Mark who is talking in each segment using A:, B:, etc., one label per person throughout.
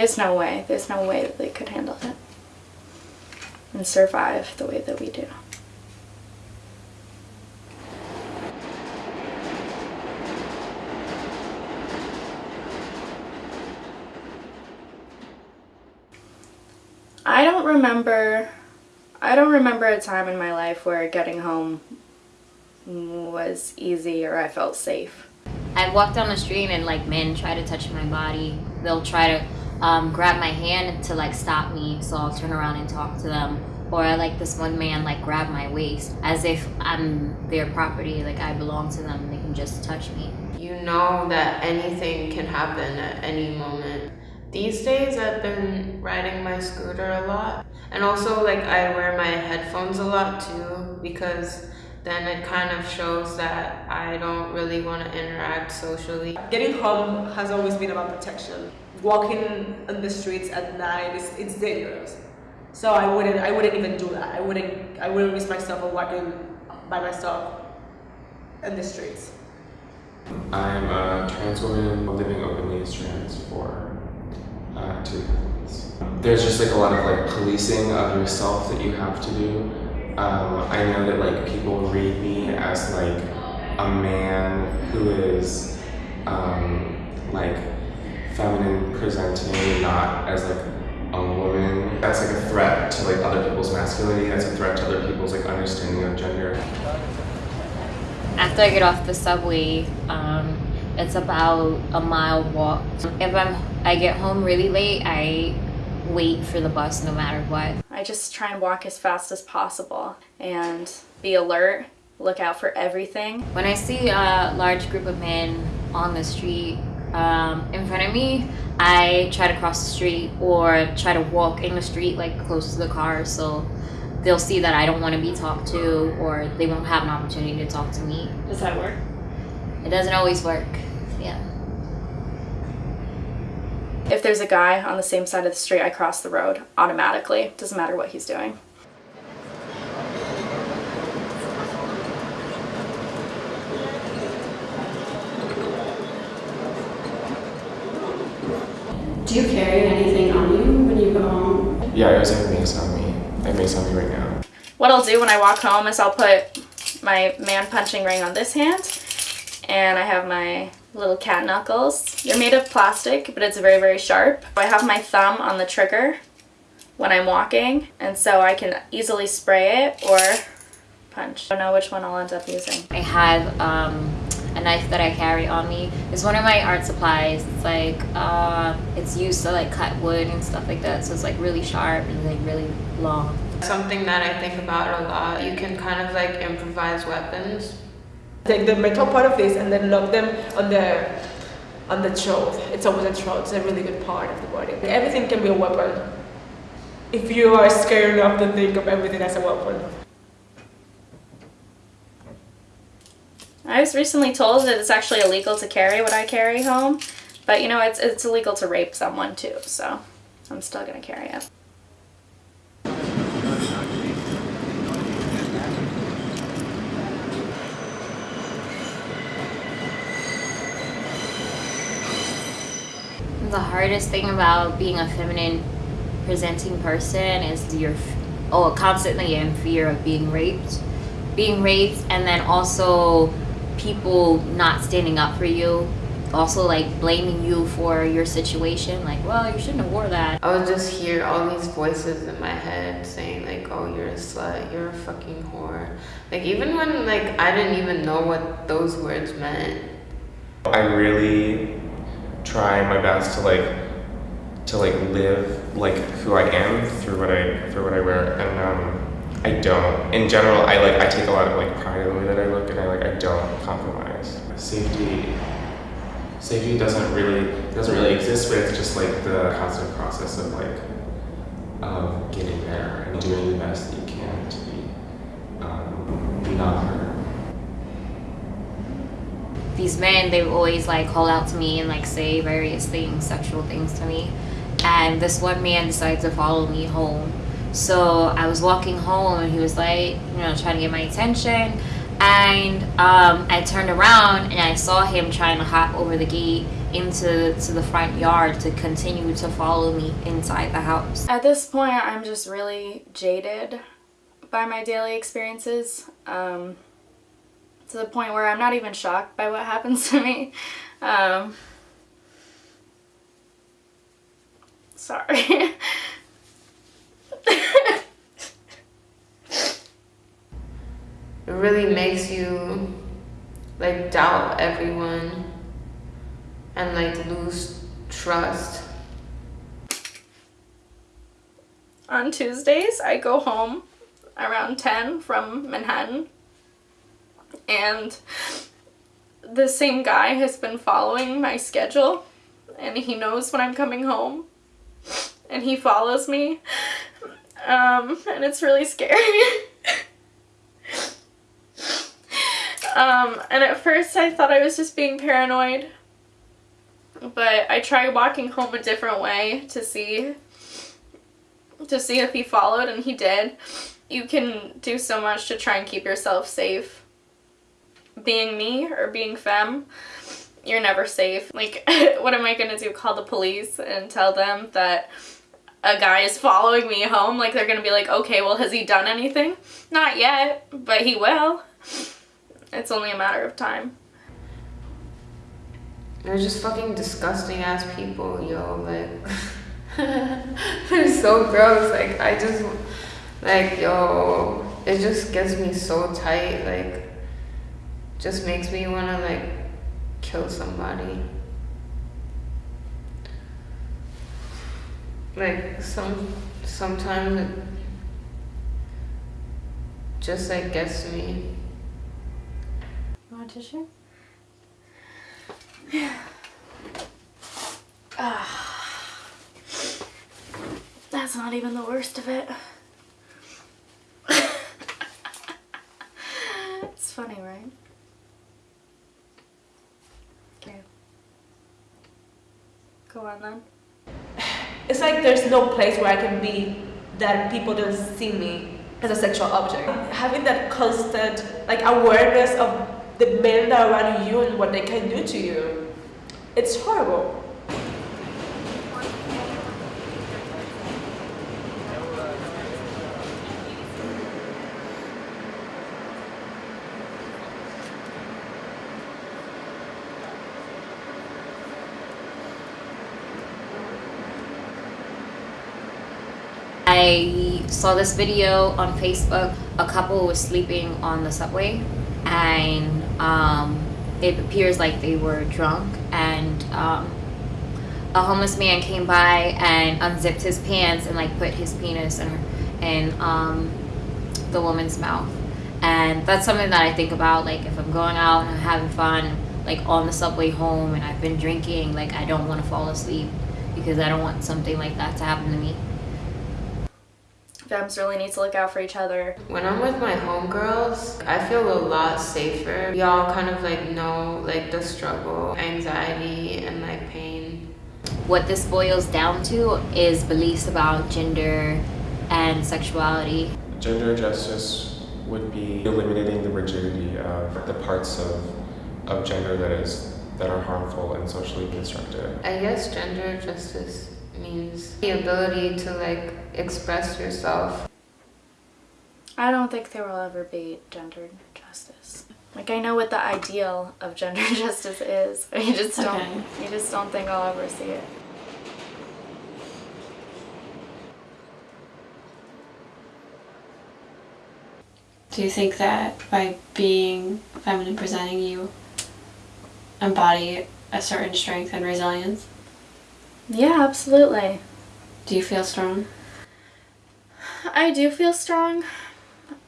A: There's no way. There's no way that they could handle it and survive the way that we do. I don't remember I don't remember a time in my life where getting home was easy or I felt safe.
B: I walk down the street and like men try to touch my body. They'll try to um, grab my hand to like stop me, so I'll turn around and talk to them. Or like this one man like grab my waist as if I'm their property, like I belong to them. They can just touch me.
C: You know that anything can happen at any moment. These days I've been riding my scooter a lot. And also like I wear my headphones a lot too because then it kind of shows that I don't really want to interact socially.
D: Getting home has always been about protection. Walking on the streets at night is it's dangerous. So I wouldn't I wouldn't even do that. I wouldn't I wouldn't risk myself of walking by myself in the streets.
E: I'm a trans woman living openly as trans for uh, two months. There's just like a lot of like policing of yourself that you have to do. Um, I know that like people read me as like a man who is um, like feminine presenting, not as like a woman. That's like a threat to like other people's masculinity. That's a threat to other people's like understanding of gender.
B: After I get off the subway, um, it's about a mile walk. If I'm I get home really late, I wait for the bus no matter what.
A: I just try and walk as fast as possible and be alert, look out for everything.
B: When I see a large group of men on the street um, in front of me, I try to cross the street or try to walk in the street like close to the car so they'll see that I don't want to be talked to or they won't have an opportunity to talk to me.
A: Does that work?
B: It doesn't always work. Yeah.
A: If there's a guy on the same side of the street, I cross the road automatically. Doesn't matter what he's doing.
F: Do you carry anything on you when you go home?
E: Yeah, I always have mace on me. I have mace on me right now.
A: What I'll do when I walk home is I'll put my man punching ring on this hand and I have my little cat knuckles. They're made of plastic, but it's very, very sharp. I have my thumb on the trigger when I'm walking, and so I can easily spray it or punch. I don't know which one I'll end up using.
B: I have um, a knife that I carry on me. It's one of my art supplies. It's like, uh, it's used to like cut wood and stuff like that. So it's like really sharp and like really long.
C: Something that I think about a lot, you can kind of like improvise weapons.
D: Take the metal part of this and then lock them on the on the throat. It's always a throat. It's a really good part of the body. Everything can be a weapon if you are scared enough to think of everything as a weapon.
A: I was recently told that it's actually illegal to carry what I carry home, but you know, it's, it's illegal to rape someone too, so I'm still gonna carry it.
B: The hardest thing about being a feminine presenting person is you're oh, constantly in fear of being raped. Being raped and then also people not standing up for you. Also like blaming you for your situation. Like, well, you shouldn't have wore that.
C: I would just hear all these voices in my head saying like, oh, you're a slut, you're a fucking whore. Like even when like I didn't even know what those words meant.
E: I really try my best to like to like live like who I am through what I through what I wear and um, I don't. In general I like I take a lot of like pride in the way that I look and I like I don't compromise. Safety. Safety doesn't really doesn't really exist but it's just like the constant process of like of getting there and doing the best that you can to be um, be not hurt.
B: These men they always like call out to me and like say various things sexual things to me. And this one man decided to follow me home so i was walking home and he was like you know trying to get my attention and um, i turned around and i saw him trying to hop over the gate into to the front yard to continue to follow me inside the house.
A: At this point, I'm just really jaded by my daily experiences. Um, to the point where I'm not even shocked by what happens to me. Um, sorry.
C: It really makes you like doubt everyone and like lose trust.
A: On Tuesdays, I go home around 10 from Manhattan and the same guy has been following my schedule and he knows when I'm coming home and he follows me um, and it's really scary. um, and at first I thought I was just being paranoid but I tried walking home a different way to see to see if he followed and he did. You can do so much to try and keep yourself safe being me or being femme, you're never safe. Like, what am I gonna do? Call the police and tell them that a guy is following me home? Like, they're gonna be like, okay, well, has he done anything? Not yet, but he will. It's only a matter of time.
C: They're just fucking disgusting ass people, yo. Like, they're so gross. Like, I just, like, yo, it just gets me so tight. Like, just makes me want to like kill somebody. Like some sometimes it just like gets to me.
A: You want tissue? Yeah. Ah. That's not even the worst of it. it's funny, right? Go on then.
D: It's like there's no place where I can be that people don't see me as a sexual object. Having that constant like awareness of the men that are around you and what they can do to you, it's horrible.
B: I saw this video on Facebook. A couple was sleeping on the subway, and um, it appears like they were drunk. And um, a homeless man came by and unzipped his pants and like put his penis in her, in um, the woman's mouth. And that's something that I think about. Like if I'm going out and I'm having fun, like on the subway home, and I've been drinking, like I don't want to fall asleep because I don't want something like that to happen to me
A: femmes really need to look out for each other.
C: When I'm with my homegirls, I feel a lot safer. We all kind of like know like the struggle, anxiety, and like pain.
B: What this boils down to is beliefs about gender and sexuality.
E: Gender justice would be eliminating the rigidity of the parts of, of gender that is that are harmful and socially constructed.
C: I guess gender justice means the ability to like express yourself.
A: I don't think there will ever be gender justice. Like I know what the ideal of gender justice is. You just don't okay. you just don't think I'll ever see it.
F: Do you think that by being feminine presenting you embody a certain strength and resilience?
A: Yeah, absolutely.
F: Do you feel strong?
A: I do feel strong.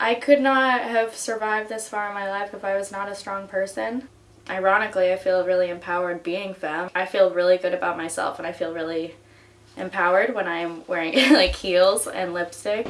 A: I could not have survived this far in my life if I was not a strong person. Ironically, I feel really empowered being femme. I feel really good about myself and I feel really empowered when I'm wearing like heels and lipstick.